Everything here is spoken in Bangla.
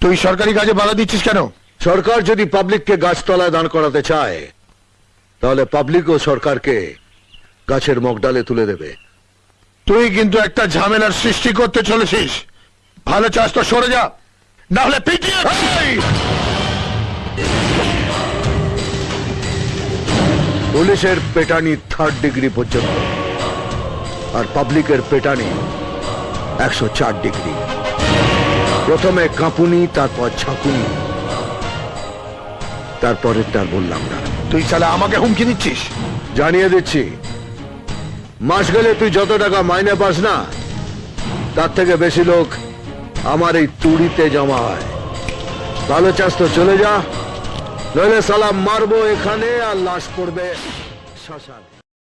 তুই সরকারি কাজে বাধা দিচ্ছিস কেন? সরকার যদি পাবলিককে গাছতলায় দাঁড় করাতে চায় তাহলে পাবলিক ও সরকারকে গাছের মগডালে তুলে দেবে। তুই কিন্তু একটা ঝামেলার সৃষ্টি করতে চলেছিস। ভালো চাস তো সরে যা না হলে পিটিয়ে পুলিশের পেটানি থার্ড ডিগ্রি পর্যন্ত আর পাবলিকের পেটানি একশো চার ডিগ্রি প্রথমে কাঁপুনি তারপর ঝাঁকুনি তারপরেরটা বললাম না। তুই সালে আমাকে হুমকি দিচ্ছিস? জানিয়ে দিচ্ছি। মাস গেলে তুই যত টাকা মাইনে পাস না তার থেকে বেশি লোক আমার এই তুড়িতে জমা হয়। ভালো চাস তো চলে যা নইলে সালাম মারবো এখানে আর লাশ পড়বে শ্মশানে।